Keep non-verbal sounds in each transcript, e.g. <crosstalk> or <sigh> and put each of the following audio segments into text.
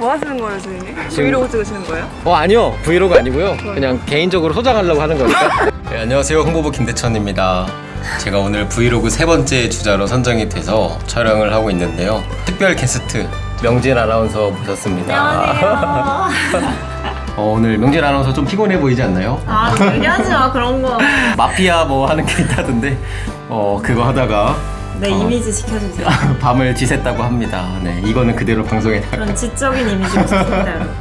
뭐 하시는 거예요, 선생님? 브이로그 찍으시는 거예요? 어 아니요. 브이로그 아니고요. 그냥 개인적으로 소장하려고 하는 거니까. <laughs> 네, 안녕하세요. 홍보부 김대천입니다. 제가 오늘 브이로그 세 번째 주자로 선정이 돼서 촬영을 하고 있는데요. 특별 게스트 명진 아나운서 모셨습니다. 어, 오늘 명진 아나운서 좀 피곤해 보이지 않나요? 아, 얘기하지 마, 그런 거. <laughs> 마피아 뭐 하는 게 있다던데. 어 그거 하다가 내 어. 이미지 지켜주세요. <laughs> 밤을 지샜다고 합니다 네 이거는 그대로 방송에 나가 그런 지적인 이미지로 여러분.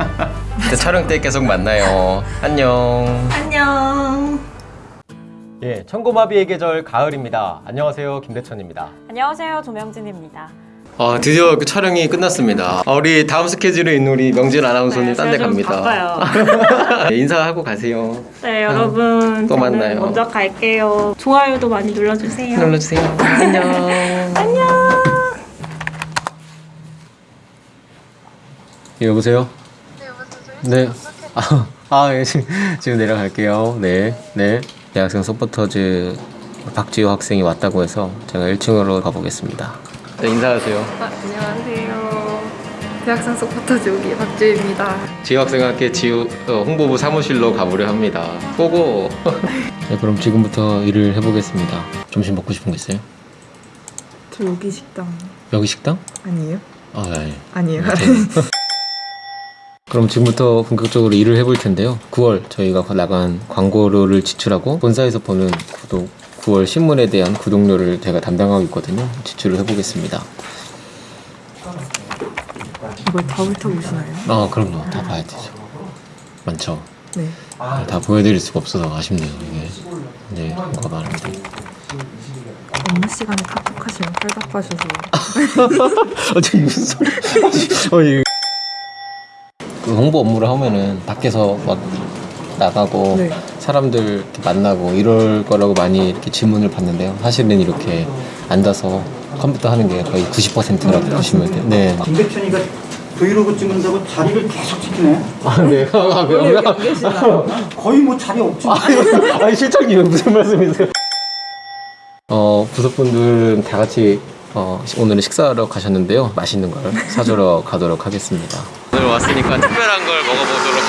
<laughs> 촬영 때 계속 만나요 안녕 안녕. 예, 천고마비의 계절 가을입니다. 안녕하세요, 김대천입니다. 안녕하세요, 조명진입니다. 아, 드디어 그 촬영이 끝났습니다. 아, 우리 다음 스케줄에 있는 우리 명진 아나운서님 네, 딴 데 제가 좀 갑니다. 바빠요. <laughs> 네, 인사하고 가세요. 네, 여러분. 또 저는 만나요. 먼저 갈게요. 좋아요도 많이 눌러주세요. 눌러주세요. 안녕. <laughs> 안녕. 예, 여보세요? 네. 아, <laughs> 아 예, 지금, 지금 내려갈게요. 네, 네. 대학생 서포터즈 박지호 학생이 왔다고 해서 제가 1층으로 가보겠습니다. 네, 인사하세요. 아, 안녕하세요. 대학생 서포터즈 여기 박주입니다. 지호 학생학교 지호 어, 홍보부 사무실로 가보려 합니다. go go. <laughs> 네, 그럼 지금부터 일을 해보겠습니다. 점심 먹고 싶은 거 있어요? 저 여기 식당 여기 식당? 아니에요? 아, 예. 아니에요. <laughs> 그럼 지금부터 본격적으로 일을 해볼 텐데요. 9월 저희가 나간 광고료를 지출하고 본사에서 보는 구독 9월 신문에 대한 구독료를 제가 담당하고 있거든요. 지출을 해보겠습니다. 이걸 다 훑어보시나요? 아, 그럼요. 다 봐야 되죠. 많죠. 네. 아, 다 보여드릴 수가 없어서 아쉽네요. 이게 이제 뭐가 많은데. 업무 시간에 카톡하시면 팔답하셔서 어, 저 무슨 소리? 어, 이그 홍보 업무를 하면은 밖에서 막 나가고 네. 사람들 만나고 이럴 거라고 많이 이렇게 질문을 받는데요. 사실은 이렇게 앉아서 컴퓨터 하는 게 거의 90%라고 보시면 돼요. 네. 김백천이가 브이로그 찍는다고 자리를 계속 지키네. 아, 네. <laughs> 아, 네. 거의 뭐 자리 없지. 아니, 실장님 무슨 말씀이세요? 어, 부속분들은 다 같이 어, 시- 오늘은 식사하러 가셨는데요. 맛있는 걸 사주러 가도록 하겠습니다. 오늘 왔으니까 특별한 걸 먹어보도록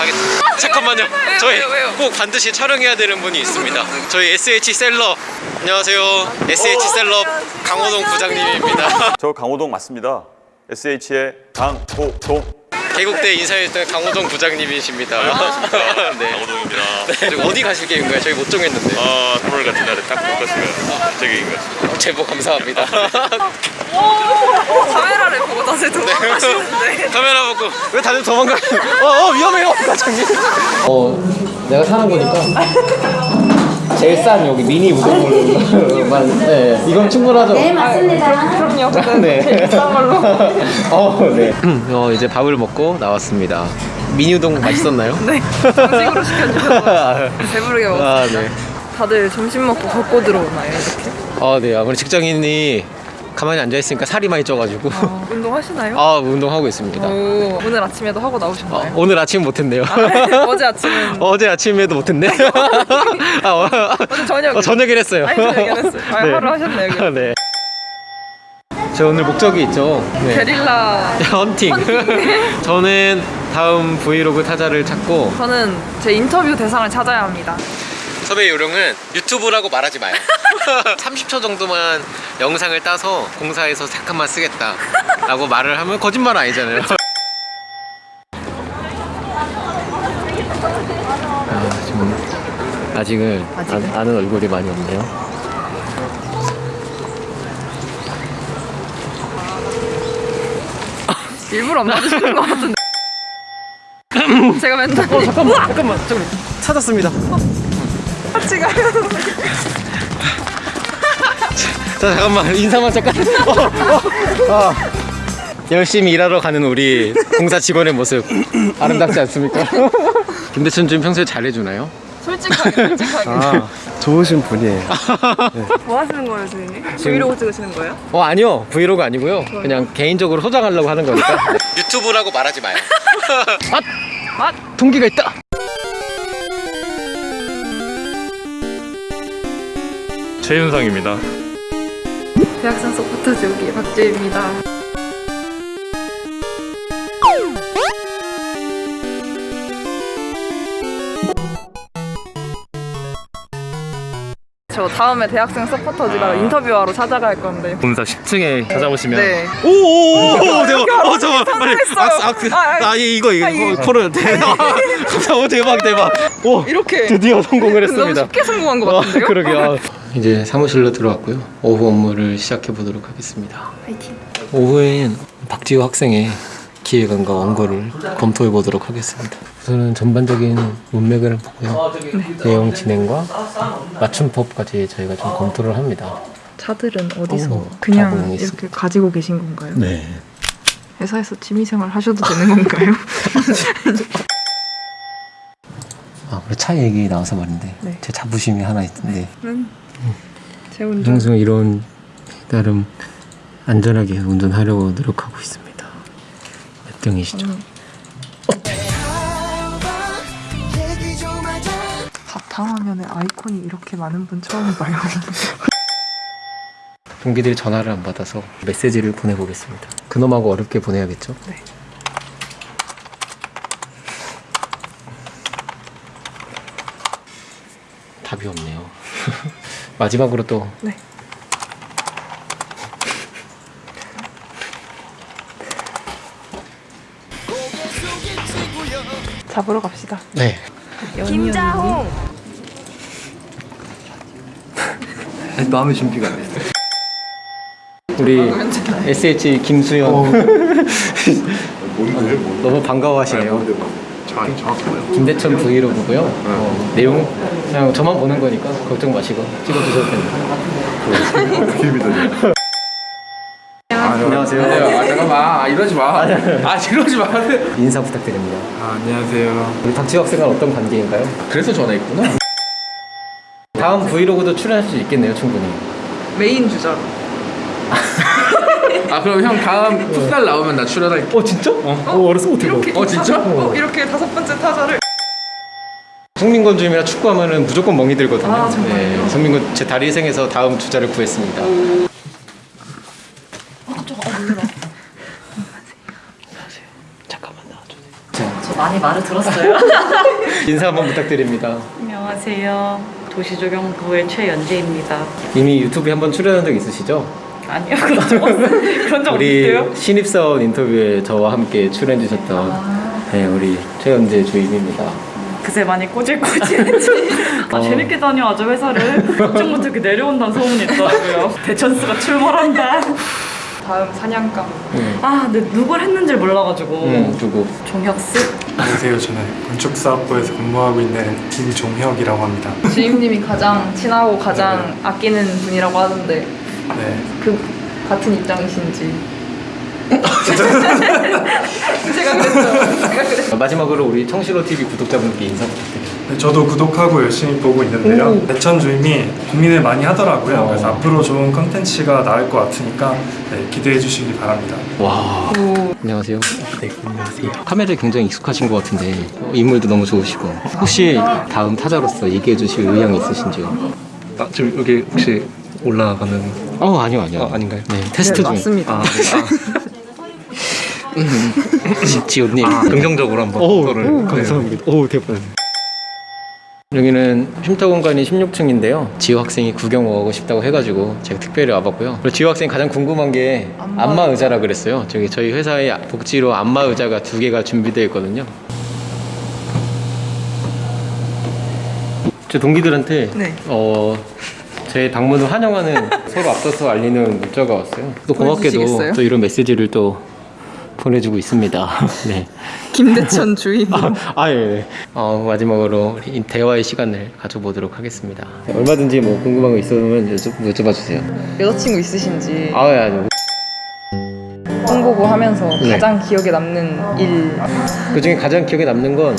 잠깐만요. 저희 꼭 반드시 촬영해야 되는 분이 있습니다. 저희 SH 셀럽. 안녕하세요. SH 셀럽 강호동 부장님입니다. 저 강호동 맞습니다. SH의 강호동. 개국대 인사했던 강호동 부장님이십니다. <laughs> 네. 강호동입니다. 네. 어디 가실 계획인가요? 저희 못 정했는데. 아, 3월 같은 날에 딱 바꿨으면 되게 인것 같습니다. 제보 감사합니다. <laughs> 카메라를 보고 다시 도망가시는데 카메라 보고 왜 다들 도망가요? 어, 어 위험해요 과장님. 어 내가 사는 거니까 <laughs> 제일 싼 여기 미니 우동물만 네 이건 충분하죠. 네 맞습니다. 그럼요. <laughs> 네. 비싼 걸로. <laughs> 어 네. 어 이제 밥을 먹고 나왔습니다. 미니 우동 맛있었나요? 네 정식으로 시켜주셔서 배부르게 먹었어요. 아 네. 다들 점심 먹고 걷고 들어오나요 이렇게? 아 네. 아무리 직장인이 가만히 앉아 있으니까 살이 많이 쪄가지고 아, 운동하시나요? 아 운동하고 있습니다. 오, 오늘 아침에도 하고 어, 나오셨나요? 오늘 아침 못했네요. 어제 아침은 <laughs> 어제 아침에도 못했네. <laughs> <laughs> 아, 어, 어제 저녁 어, 저녁에 했어요. 아니 저녁에 했어요. 아, 네. 하루 하셨네요. 여기. 네. 저 오늘 목적이 있죠. 네. 게릴라 헌팅. 저는 다음 브이로그 타자를 찾고 저는 제 인터뷰 대상을 찾아야 합니다. 섭외 요령은 유튜브라고 말하지 마요. <laughs> 30초 정도만 영상을 따서 공사해서 잠깐만 쓰겠다 라고 말을 하면 거짓말 아니잖아요. 아, 지금 아직은 아직은? 아, 는 얼굴이 많이 없네요. <laughs> 일부러 안 받으시는 것 같은데. <laughs> 제가 맨날 어, 잠깐만, 잠깐만, 잠깐만. 찾았습니다. 같이 가요. 자 잠깐만 인사만 잠깐 어, 어. 아. 열심히 일하러 가는 우리 공사 직원의 모습 아름답지 않습니까? <laughs> 김대천 좀 평소에 잘해주나요? 솔직하게 솔직하게. 아 좋으신 분이에요 뭐 하시는 거예요, 선생님? 브이로그 찍으시는 거예요? 어 아니요 브이로그 아니고요 그냥 개인적으로 소장하려고 하는 거니까 유튜브라고 말하지 마요 아! 아! 동기가 있다 최윤상입니다. 대학생 서포터 지우기 박주입니다. 저 다음에 대학생 서포터즈가 아. 인터뷰하러 찾아갈 건데. 본사 10층에 찾아오시면 네. 오오오 대박. 어 잠깐 빨리. 악스 악스 아, 아, 아, 이거 이거 아, 코를 <laughs> 대박. 대박 대박. 오 이렇게. 드디어 성공을 했습니다. 너무 쉽게 성공한 것 같은데요? 아, 그러게요. <laughs> 이제 사무실로 들어왔고요. 오후 업무를 시작해 보도록 하겠습니다. 파이팅. 오후엔 박지호 학생의 기획안과 원고를 검토해 보도록 하겠습니다. 우선은 전반적인 문맥을 보고요. 내용 진행과 맞춤법까지 저희가 좀 검토를 합니다. 차들은 어디서 어, 그냥. 이렇게 가지고 계신 건가요? 네. 회사에서 취미생활 하셔도 되는 건가요? <laughs> <laughs> 아, 그리고 차 얘기 나와서 말인데 네. 제 자부심이 하나 있는데 제 운전. 항상 이런 나름 안전하게 운전하려고 노력하고 있습니다. 몇 등이시죠? 바탕화면에 아이콘이 이렇게 많은 분 처음 봐요. 동기들이 전화를 안 받아서 메시지를 보내보겠습니다. 그놈하고 어렵게 보내야겠죠? 네. 답이 없네요. <laughs> 마지막으로 또 네. 잡으러 갑시다. 네. 김자홍. 마음의 준비가 안 됐어요. 우리 SH 김수현 <laughs> 너무 반가워하시네요. 김대천 브이로그고요. 어, 내용 그냥 저만 보는 거니까 걱정 마시고 찍어주셔도 됩니다. 안녕하세요. 아 잠깐만 아, 이러지 마. 아 이러지 마. 인사 부탁드립니다. 아, 안녕하세요. 우리 박지혁 학생은 어떤 관계인가요? 그래서 전화했구나. 다음 브이로그도 출연할 수 있겠네요, 충분히. 메인 주자로. <laughs> 아 그럼 형 다음 풋살 나오면 나 출연할게. 어 진짜? 어, 어 어렸을 때 이렇게 어, 진짜? 어, 이렇게 다섯 번째 타자를 성민건주임이랑 축구하면은 무조건 멍이 들거든요. 아, 정말요? 네, 성민건 제 다리 희생해서 다음 주자를 구했습니다. 잠깐만 나와주세요. 저 많이 말을 들었어요. <laughs> 인사 한번 부탁드립니다. 안녕하세요. 도시조경부의 최연재입니다. 이미 유튜브에 한번 출연한 적 있으시죠? 아니요, <laughs> 그런 적 우리 없는데요? 신입사원 인터뷰에 저와 함께 출연해 주셨던 네, 우리 최현재 주임입니다. 그새 많이 꼬질꼬질했지. <laughs> 아, 어. 재밌게 다녀와줘, 회사를. 걱정 그 내려온다는 소문이 있더라고요. <laughs> 대천스가 출몰한다. 다음 사냥감. 아, 근데 누굴 했는지 몰라가지고. 음, 누구? 종혁스? 안녕하세요. 저는 건축사업부에서 근무하고 있는 김종혁이라고 합니다. 주임님이 가장 친하고 가장 아끼는 분이라고 하던데 네. 그 같은 입장이신지. <laughs> 제가. 제가 그랬어요. 마지막으로 우리 청실호 TV 구독자분께 인사 부탁드립니다. 네, 저도 구독하고 열심히 보고 있는데요. 대천 주임이 고민을 많이 하더라고요. 어. 그래서 앞으로 좋은 컨텐츠가 나올 것 같으니까 네, 기대해 주시기 바랍니다. 와. 안녕하세요. 네, 안녕하세요. 카메라에 굉장히 익숙하신 것 같은데 어, 인물도 너무 좋으시고 혹시 다음 타자로서 얘기해 주실 의향이 있으신지요? 아, 지금 여기 혹시 올라가는 어 아니요 아니요 아, 아닌가요? 네 테스트 중. 맞습니다. 아, 네. 지- 지호님. 아, 긍정적으로 한번 오, 서로를 오, 감사합니다. 오 대박. 여기는 쉼터 공간이 16층인데요. 지호 학생이 구경 오고 싶다고 해가지고 제가 특별히 와봤고요. 그리고 지호 학생이 가장 궁금한 게 안마 의자라 그랬어요. 저기 저희 회사에 복지로 안마 의자가 두 개가 준비되어 있거든요. 제 동기들한테 네. 어, 제 방문을 환영하는 <laughs> 서로 앞서서 알리는 문자가 왔어요. 또 고맙게도? 또 이런 메시지를 또 보내주고 있습니다. <laughs> 네. 김대천 <laughs> 주임. 아, 아, 예, 예. 어, 마지막으로 대화의 시간을 가져보도록 하겠습니다. 얼마든지 뭐 궁금한 거 있으면 여쭤, 여쭤봐 주세요. 여자친구 있으신지 아, 예, 아니요. 홍보고 하면서 네. 가장 기억에 남는 일. 그 중에 가장 기억에 남는 건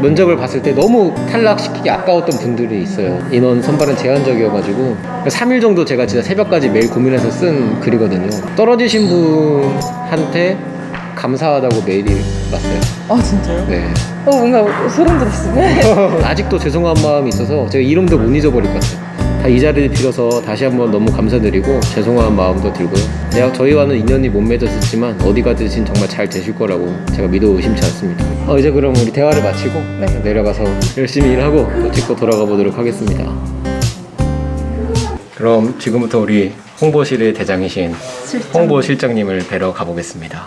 면접을 봤을 때 너무 탈락시키기 아까웠던 분들이 있어요. 인원 선발은 제한적이어가지고 3일 정도 제가 진짜 새벽까지 매일 고민해서 쓴 글이거든요. 떨어지신 분한테 감사하다고 메일이 왔어요. 아 진짜요? 네. 어 뭔가 소름 돋았어요. <laughs> 아직도 죄송한 마음이 있어서 제가 이름도 못 잊어버릴 것 같아요. 다이 자리를 빌어서 다시 한번 너무 감사드리고 죄송한 마음도 들고요. 대학 저희와는 인연이 못 맺었었지만 어디 가든 정말 잘 되실 거라고 제가 믿어 의심치 않습니다. 어, 이제 그럼 우리 대화를 마치고 내려가서 열심히 일하고 또 찍고 돌아가 보도록 하겠습니다. 그럼 지금부터 우리 홍보실의 대장이신 홍보 실장님을 뵈러 가보겠습니다.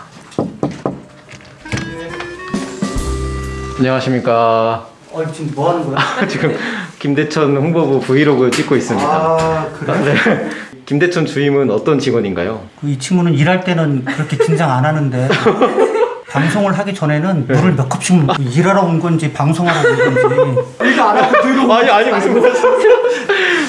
안녕하십니까. 어, 지금 뭐 하는 거야? <laughs> 지금 김대천 홍보부 브이로그 찍고 있습니다. 아, 그래? 네. <laughs> 김대천 주임은 어떤 직원인가요? 그 이 친구는 일할 때는 그렇게 긴장 안 하는데 <laughs> 방송을 하기 전에는 물을 몇 컵씩 먹고 일하러 온 건지 방송하러 온 건지 이거 안 하고 들고 아니 아니 무슨 말씀이세요?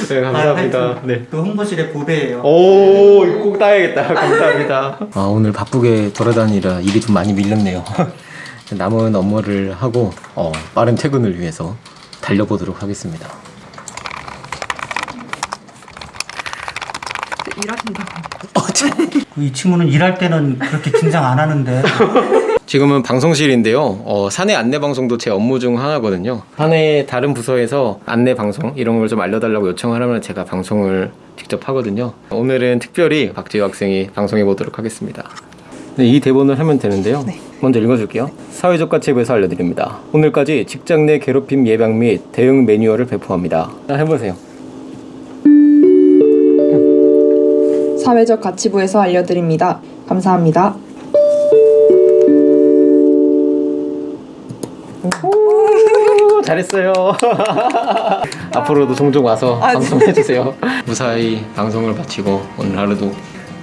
네 감사합니다. 네. 그 홍보실의 보배예요. 오 이거 꼭 따야겠다. 감사합니다. 아 오늘 바쁘게 돌아다니라 일이 좀 많이 밀렸네요. <laughs> 남은 업무를 하고 어, 빠른 퇴근을 위해서 달려보도록 하겠습니다. 일하신다고. 그 <laughs> 이 친구는 일할 때는 그렇게 긴장 안 하는데 <laughs> 지금은 방송실인데요. 어, 사내 안내 방송도 제 업무 중 하나거든요. 사내 다른 부서에서 안내 방송 이런 걸 좀 알려달라고 요청을 하면 제가 방송을 직접 하거든요. 오늘은 특별히 박지우 학생이 방송해 보도록 하겠습니다. 네, 이 대본을 하면 되는데요. 먼저 읽어줄게요. 사회적 가치부에서 알려드립니다. 오늘까지 직장 내 괴롭힘 예방 및 대응 매뉴얼을 배포합니다. 자, 해보세요. 사회적 가치부에서 알려드립니다. 감사합니다. 오, 잘했어요. <laughs> 앞으로도 종종 와서 방송해주세요. 무사히 방송을 마치고 오늘 하루도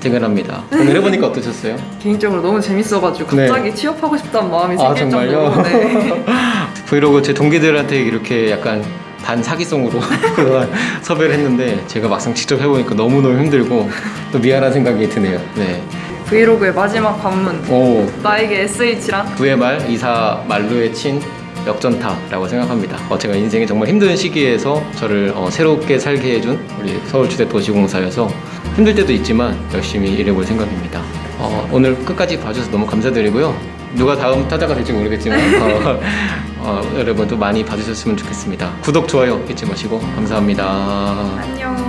퇴근합니다. 오늘 해보니까 어떠셨어요? 개인적으로 너무 재밌어가지고 네. 갑자기 취업하고 싶다는 마음이 아 생길 정말요? 정도로 네. <laughs> 브이로그 제 동기들한테 이렇게 약간 반 사기성으로 <laughs> 그동안 섭외를 했는데 제가 막상 직접 해보니까 너무너무 힘들고 또 미안한 생각이 드네요. 네. 브이로그의 마지막 관문 오, 나에게 SH랑 그의 말, 이사 말루의 친 역전타라고 생각합니다. 어, 제가 인생의 정말 힘든 시기에서 저를 어, 새롭게 살게 해준 우리 서울주대 도시공사여서 힘들 때도 있지만 열심히 일해볼 생각입니다. 어, 오늘 끝까지 봐주셔서 너무 감사드리고요. 누가 다음 타자가 될지 모르겠지만 <laughs> 어, 어, 여러분도 많이 봐주셨으면 좋겠습니다. 구독, 좋아요 잊지 마시고 감사합니다.